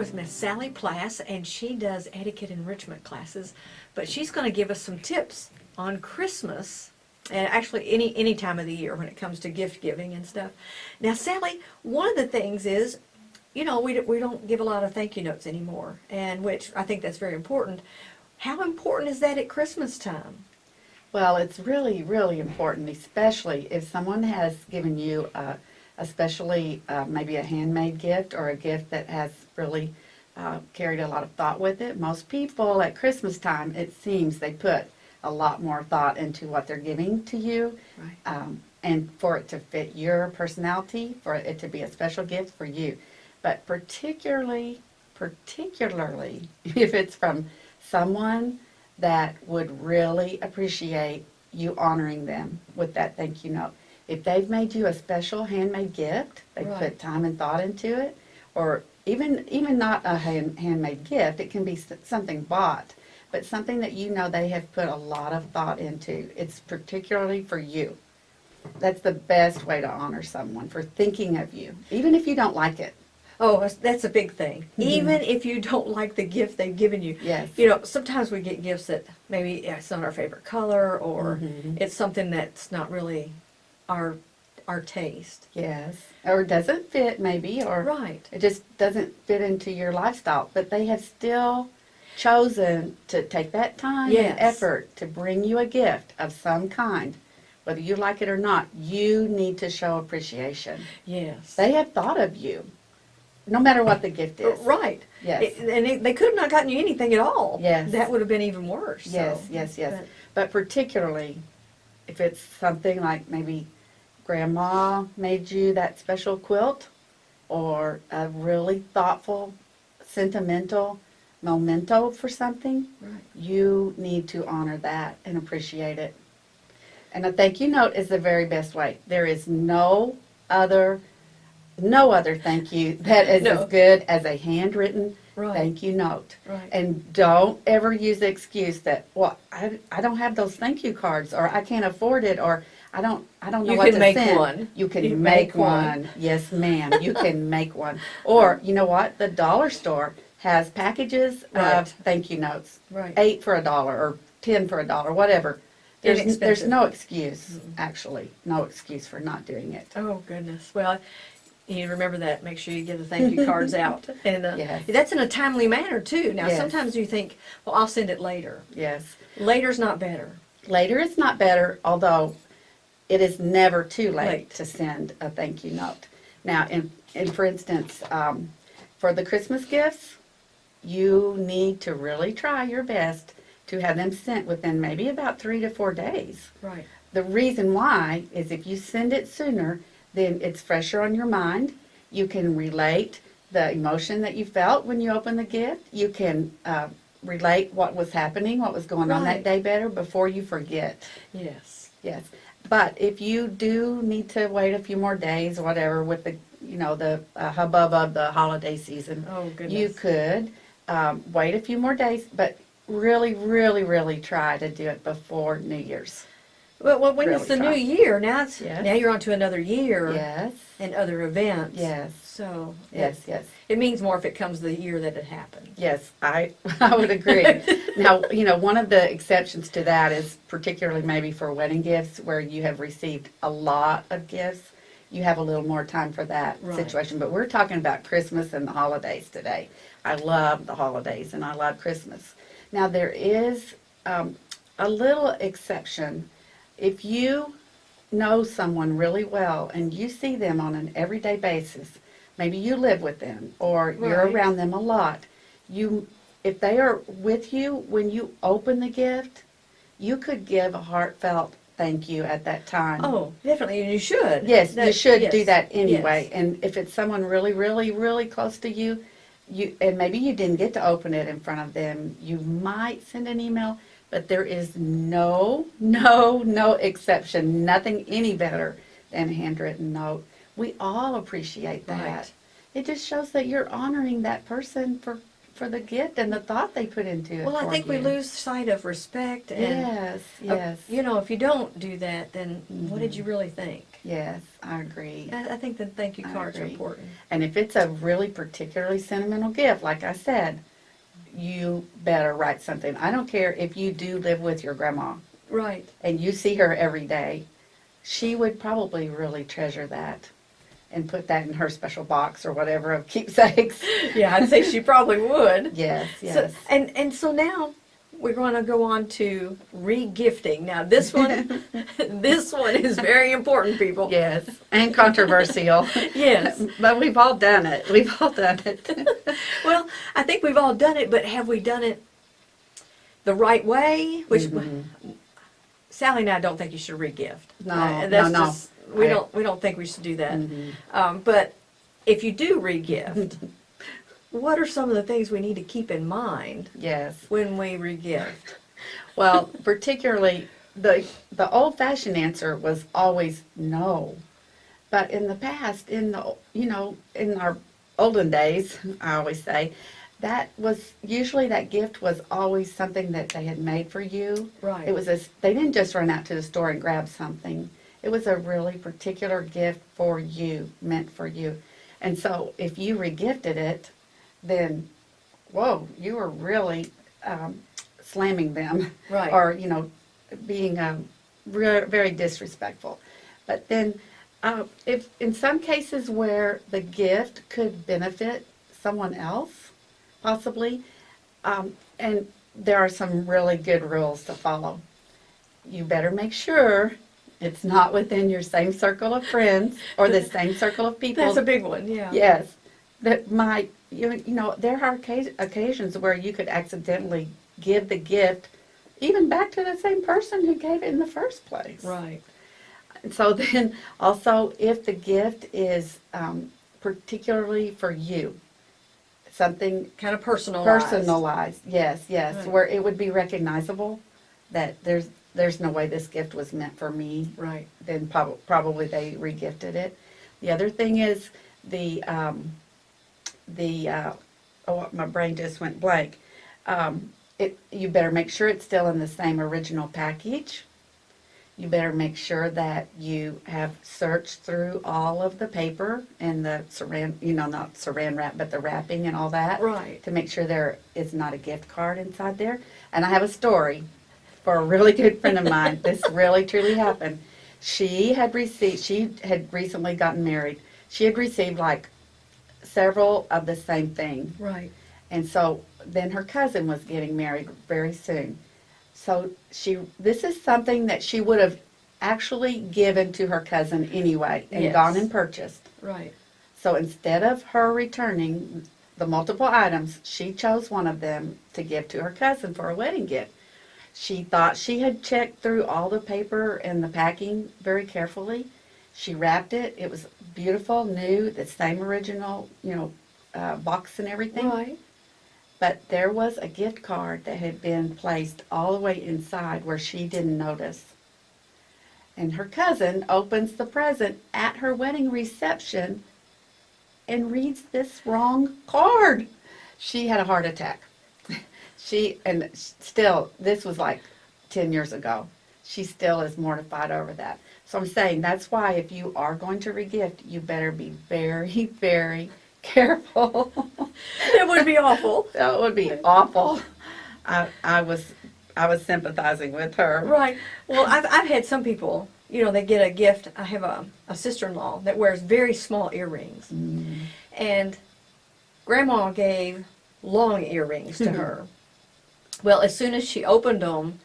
With Miss Sally Plass, and she does etiquette enrichment classes, but she's going to give us some tips on Christmas, and actually any any time of the year when it comes to gift giving and stuff. Now, Sally, one of the things is, you know, we, we don't give a lot of thank you notes anymore, and which I think that's very important. How important is that at Christmas time? Well, it's really, really important, especially if someone has given you a, especially uh, maybe a handmade gift or a gift that has really uh, carried a lot of thought with it. Most people at Christmas time, it seems they put a lot more thought into what they're giving to you. Right. Um, and for it to fit your personality, for it to be a special gift for you. But particularly, particularly if it's from someone that would really appreciate you honoring them with that thank you note. If they've made you a special handmade gift, they Right. put time and thought into it, or even even not a hand, handmade gift, it can be something bought, but something that you know they have put a lot of thought into. It's particularly for you. That's the best way to honor someone for thinking of you, even if you don't like it. Oh, that's- a big thing. Even if you don't like the gift they've given you. Yes. You know, sometimes we get gifts that maybe it's not our favorite color or Mhm. it's something that's not really our our taste. Yes. Or doesn't fit maybe, or Right. it just doesn't fit into your lifestyle. But they have still chosen to take that time Yes. and effort to bring you a gift of some kind. Whether you like it or not, you need to show appreciation. Yes. They have thought of you, no matter what the gift is. Right. Yes. It- and they, they could have not gotten you anything at all. Yes. That would have been even worse. Yes, so. yes, yes. But- But particularly if it's something like maybe grandma made you that special quilt or a really thoughtful, sentimental memento for something, Right. you need to honor that and appreciate it. And a thank you note is the very best way. There is no other no other thank you that is No. as good as a handwritten Right. thank you note. Right. And don't ever use the excuse that, well, I, I don't have those thank you cards, or I can't afford it, or I don't, I don't know You what can to make send. one. You can You make make one. one. Yes, ma'am. You can make one. Or, you know what? The dollar store has packages Right. of thank you notes. Right. Eight for a dollar, or ten for a dollar, whatever. There's, there's no excuse, actually, no excuse for not doing it. Oh goodness. Well, you remember that. Make sure you get the thank you cards out, and uh, Yes. that's in a timely manner too. Now, Yes. sometimes you think, well, I'll send it later. Yes. Later's not better. Later is not better, although it is never too late, to send a thank you note. Now, in, in for instance, um, for the Christmas gifts, you need to really try your best to have them sent within maybe about three to four days. Right. The reason why is if you send it sooner, then it's fresher on your mind. You can relate the emotion that you felt when you opened the gift. You can uh, relate what was happening, what was going on that day better before you forget. Yes. Yes. But if you do need to wait a few more days, or whatever, with the, you know, the uh, hubbub of the holiday season, Oh goodness. you could um, wait a few more days, but really, really, really try to do it before New Year's. Well, well when it's the try. new year, now it's Yes. now you're on to another year Yes. and other events. Yes. So Yes. Yes. it means more if it comes the year that it happened. Yes, I, I would agree. now, you know, one of the exceptions to that is particularly maybe for wedding gifts where you have received a lot of gifts. You have a little more time for that Right. situation. But we're talking about Christmas and the holidays today. I love the holidays and I love Christmas. Now, there is um, a little exception. If you know someone really well and you see them on an everyday basis, maybe you live with them or you're Right. around them a lot, you if they are with you when you open the gift, you could give a heartfelt thank you at that time. Oh, definitely, and you should. Yes, you That- should do yes, that anyway. yes. And if it's someone really, really, really close to you, you and maybe you didn't get to open it in front of them, you might send an email. But there is no, no, no exception. Nothing any better than a handwritten note. We all appreciate that. Right. It just shows that you're honoring that person for for the gift and the thought they put into it. Well, I think we lose sight of respect and, Yes, uh, yes, you know, if you don't do that, then what did you really think? yes, I agree. I, I think the thank you cards are important. And if it's a really particularly sentimental gift, like I said, you better write something. I don't care if you do live with your grandma Right. and you see her every day. She would probably really treasure that and put that in her special box or whatever of keepsakes. Yeah, I'd say she probably would. Yes, So, yes. and and so now we're going to go on to re-gifting. Now this one, this one is very important, people. Yes, and controversial. Yes. But we've all done it. We've all done it. Well, I think we've all done it, but have we done it the right way? Which Mhm. Sally and I don't think you should re-gift. No, Uh, no, no. just- we I- don't we don't think we should do that. Mhm. Um, but if you do re-gift, what are some of the things we need to keep in mind Yes. when we re-gift? Well, particularly the the old fashioned answer was always no. But in the past, in the you know, in our olden days, I always say, that was usually that gift was always something that they had made for you. Right. It was a, they didn't just run out to the store and grab something. It was a really particular gift for you, meant for you. And so if you regifted it, then, whoa, you were really um, slamming them. Right. Or, you know, being um, re- very disrespectful. But then, uh, if in some cases where the gift could benefit someone else, possibly, um, and there are some really good rules to follow. You better make sure it's not within your same circle of friends or the same circle of people. That's a big one. Yeah. Yes, that might, you, you know, there are occasions where you could accidentally give the gift even back to the same person who gave it in the first place. Right. And So then, also, if the gift is um, particularly for you, something Kind of personalized. personalized, yes, yes, Right. where it would be recognizable that there's, there's no way this gift was meant for me, Right. then prob- probably they regifted it. The other thing is the, um, the, uh, oh, my brain just went blank. Um, it, you better make sure it's still in the same original package. You better make sure that you have searched through all of the paper and the saran, you know, not saran wrap, but the wrapping and all that. Right. To make sure there is not a gift card inside there. And I have a story for a really good friend of mine. This really truly happened. She had received, she had recently gotten married. She had received like several of the same thing. Right. And so then her cousin was getting married very soon. So she, this is something that she would have actually given to her cousin anyway and Yes. gone and purchased. Right. So instead of her returning the multiple items, she chose one of them to give to her cousin for a wedding gift. She thought she had checked through all the paper and the packing very carefully. She wrapped it. It was beautiful, new, the same original, you know, uh, box and everything. Right. But there was a gift card that had been placed all the way inside where she didn't notice. And her cousin opens the present at her wedding reception and reads this wrong card. She had a heart attack. She, and still, this was like 10 years ago. She still is mortified over that. So I'm saying that's why if you are going to regift, you better be very, very careful. It would be awful. That would be awful. I, I was, I was sympathizing with her. Right. Well, I've, I've had some people, you know, they get a gift. I have a, a sister-in-law that wears very small earrings. Mm, And grandma gave long earrings to her. Well, as soon as she opened them,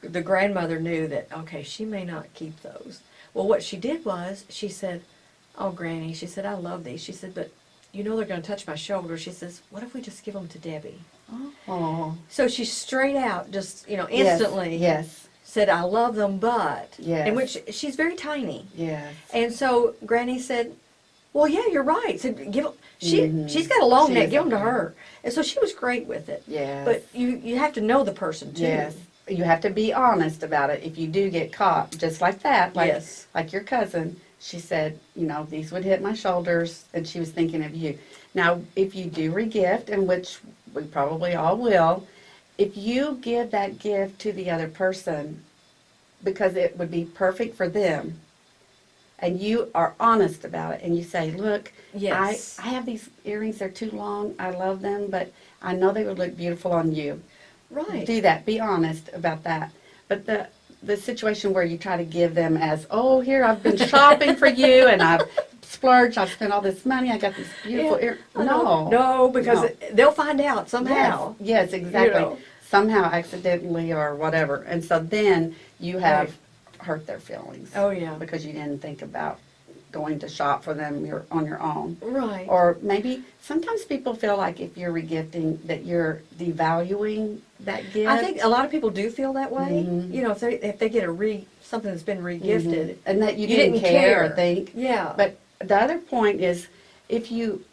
the grandmother knew that, okay, she may not keep those. Well, what she did was, she said, oh, Granny, she said, I love these. She said, but you know they're going to touch my shoulder. She says, what if we just give them to Debbie? Oh, So she straight out, just, you know, instantly Yes, said, I love them, but. Yes. In which she's very tiny. yes. And so Granny said, "Well, yeah, you're right." Said, "Give 'em-" she Mhm. she's got a long She neck. Give them to her." And so she was great with it. Yeah. But you you have to know the person too. Yes. You have to be honest about it if you do get caught, just like that. Like, Yes. Like your cousin, she said, you know, these would hit my shoulders, and she was thinking of you. Now, if you do regift, and which we probably all will, if you give that gift to the other person because it would be perfect for them, and you are honest about it, and you say, look, Yes. I, I have these earrings, they're too long, I love them, but I know they would look beautiful on you. Right. Do that, be honest about that. But the, the situation where you try to give them as, oh, here, I've been shopping for you, and I've splurged, I've spent all this money, I got these beautiful Yeah, ear, I know. no. No, because No. it- they'll find out somehow. Yes, yes, exactly. know. Somehow accidentally or whatever. And so then you have Right. Hurt their feelings. Oh, yeah. Because you didn't think about going to shop for them your, on your own. Right. Or maybe, sometimes people feel like if you're regifting, that you're devaluing that gift. I think a lot of people do feel that way. Mhm. You know, if they if they get a re something that's been regifted. Mhm. And that you, You didn't, didn't care, or care. think. Yeah. But the other point is, if you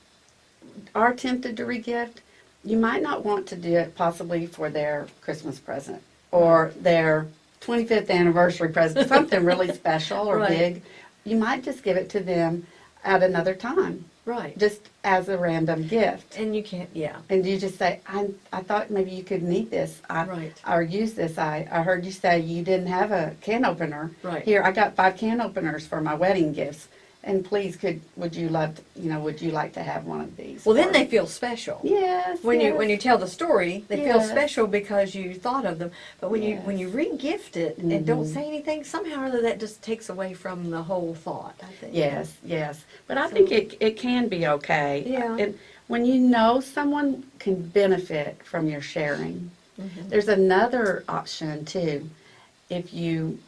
are tempted to regift, you might not want to do it possibly for their Christmas present or their 25th anniversary present, something really special or Right. big. You might just give it to them at another time, right. just as a random gift. And you can't. Yeah. And you just say, I, I thought maybe you could need this. I, Right. Or use this. I, I heard you say you didn't have a can opener. Right. Here, I got five can openers for my wedding gifts. And please, could, would you love, to, you know, would you like to have one of these? Well, then they feel special. Yes. When you when you tell the story, they feel special because you thought of them. But when you when you re-gift it and don't Mhm. say anything, somehow or other that just takes away from the whole thought. I think. Yes, yes. But I So- think it, it can be okay. Yeah. And when you know someone can benefit from your sharing, Mhm. There's another option too. If you,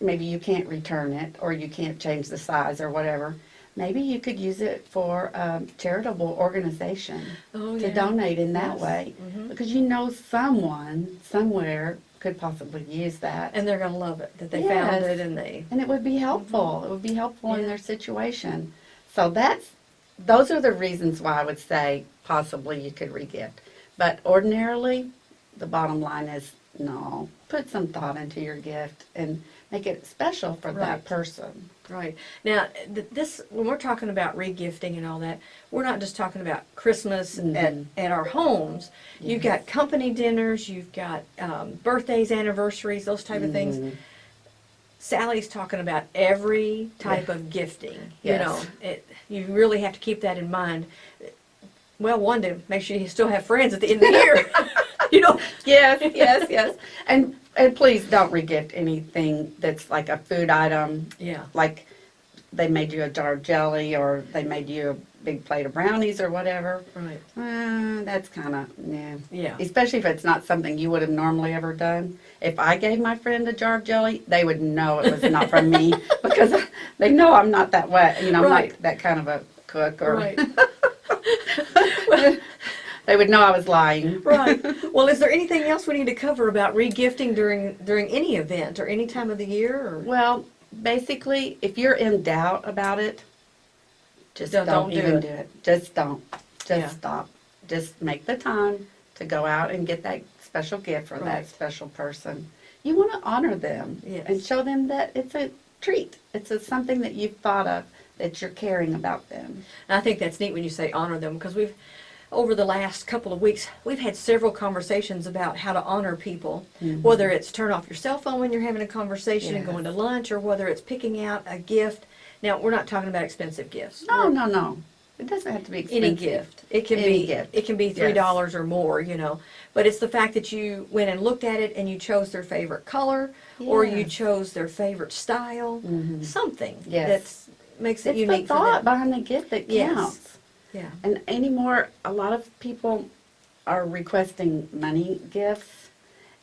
maybe you can't return it or you can't change the size or whatever, maybe you could use it for a charitable organization Oh, to yeah. donate in that Yes. way. Mhm. Because you know someone somewhere could possibly use that. And they're gonna love it that they found it and they. And it would be helpful. It would be helpful in their situation. So that's, those are the reasons why I would say possibly you could regift. But ordinarily, the bottom line is no. Put some thought into your gift and make it special for Right. that person. Right. Now, th- this, when we're talking about regifting and all that, we're not just talking about Christmas at, Mhm. at our homes. You've got company dinners, you've got um, birthdays, anniversaries, those type of things. Mhm. Sally's talking about every type of gifting. You Yes. know, it, you really have to keep that in mind. Well, one, to make sure you still have friends at the end of the year. you know, Yes, yes, yes. And, and please don't regift anything that's like a food item yeah. like they made you a jar of jelly or they made you a big plate of brownies or whatever. Right. Uh, that's kind of, yeah. Yeah. Especially if it's not something you would have normally ever done. If I gave my friend a jar of jelly, they would know it was not from me because they know I'm not that way. You know, I'm Right. not that kind of a cook or Right. they would know I was lying. right. Well, is there anything else we need to cover about regifting during during any event or any time of the year? Or? Well, basically, if you're in doubt about it, just Don't- don't, don't do even it. do it. Just don't. Just Yeah. stop. Just make the time to go out and get that special gift for Right. that special person. You want to honor them Yes. and show them that it's a treat. It's a, something that you've thought of that you're caring about them. And I think that's neat when you say honor them because we've, over the last couple of weeks, we've had several conversations about how to honor people. Whether it's turn off your cell phone when you're having a conversation and going to lunch, or whether it's picking out a gift. Now, we're not talking about expensive gifts. No, no, no. It doesn't have to be expensive. Any gift. It can Any be gift. it can be three dollars or more, you know. But it's the fact that you went and looked at it and you chose their favorite color or you chose their favorite style. Mhm. Something Yes. that's makes it It's unique the for thought behind the gift that Yes. Yeah. And anymore, a lot of people are requesting money gifts.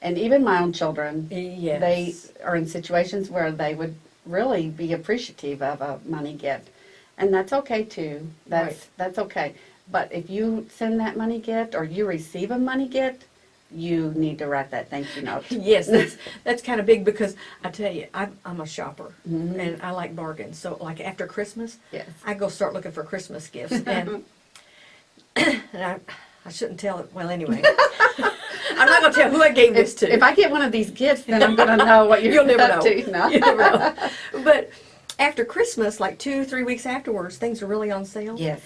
And even my own children, Yes. they are in situations where they would really be appreciative of a money gift. And that's okay too. That's, Right. that's okay. But if you send that money gift or you receive a money gift, you need to write that thank you note. Yes, that's that's kind of big because I tell you, I'm, I'm a shopper Mhm. and I like bargains. So like after Christmas, Yes. I go start looking for Christmas gifts and and I I shouldn't tell it. Well, anyway, I'm not gonna tell who I gave this If, to. if I get one of these gifts, then I'm going to know what you're You'll never know. to. No. You never know. But after Christmas, like two, three weeks afterwards, things are really on sale. Yes.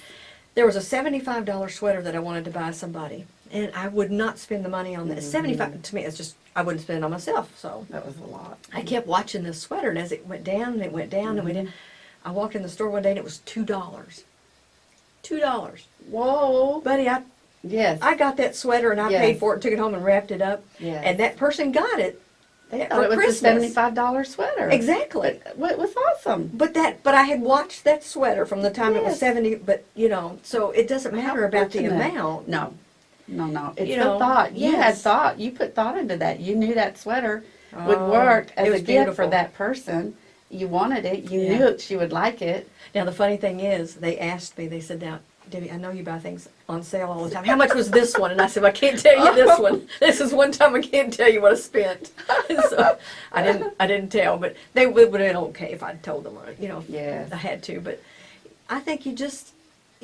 There was a seventy-five dollar sweater that I wanted to buy somebody, And I would not spend the money on that. Mm-hmm. Seventy-five to me, it's just I wouldn't spend it on myself. So That was a lot. I kept watching this sweater, and as it went down and it went down and went Mm-hmm. in, I walked in the store one day and it was two dollars. Two dollars, Whoa. buddy. I Yes. I got that sweater and I Yes. paid for it, took it home and wrapped it up. Yes. And that person got it They for thought it was Christmas. a seventy-five dollar sweater. exactly. Well, it was awesome. But that, but I had watched that sweater from the time it was seventy. But you know, so it doesn't matter How about the amount. No, no, no. It's You the know, thought. You had thought. You put thought into that. You knew that sweater would Oh, work as it a was gift beautiful. for that person. You wanted it. You Yeah. knew she would like it. Now the funny thing is, they asked me. They said, "Now, Debbie, I know you buy things on sale all the time. How much was this one?" And I said, well, "I can't tell you this one. This is one time I can't tell you what I spent." so I didn't. I didn't tell, but they would have been okay if I'd told them. Uh, you know, Yes. I had to. But I think you just,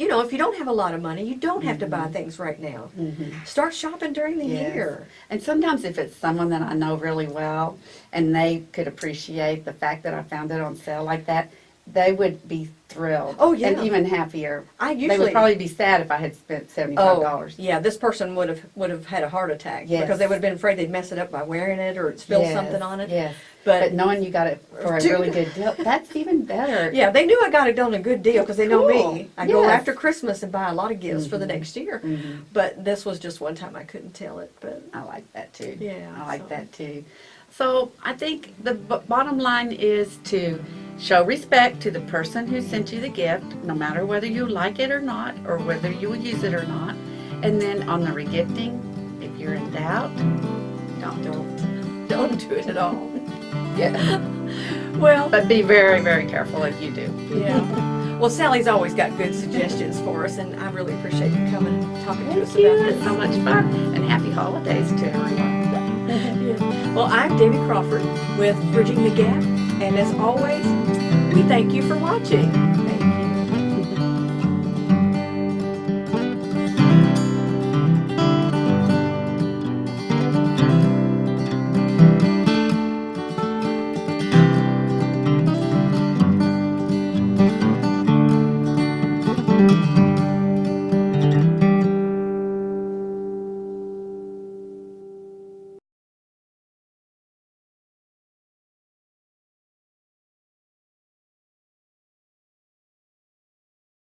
you know, if you don't have a lot of money, you don't have to buy things right now. Start shopping during the Mm-hmm. Yes. year. And sometimes if it's someone that I know really well and they could appreciate the fact that I found it on sale like that, they would be thrilled. Oh, yeah. And even happier. I usually, They would probably be sad if I had spent seventy-five Oh, dollars. Yeah, this person would have, would have had a heart attack. Yes. Because they would have been afraid they'd mess it up by wearing it or spill something on it. Yes. But- But knowing you got it for a really good deal, that's even better. Yeah, they knew I got it on a good deal because they know Cool. me. I go after Christmas and buy a lot of gifts for the Mhm. next year. Mhm. But this was just one time I couldn't tell it, but I like that too. Yeah, I like so- that too. So I think the b- bottom line is to show respect to the person who sent you the gift, no matter whether you like it or not, or whether you will use it or not. And then on the regifting, if you're in doubt, don't. don't, don't do it at all. Yeah. Well, But be very, very careful if you do. yeah. Well, Sally's always got good suggestions for us and I really appreciate you coming and talking to us Thank you. about It's this. so much fun. And happy holidays to everyone. Yeah. Well, I'm Debbie Crawford with Bridging the Gap, and as always, thank you for watching.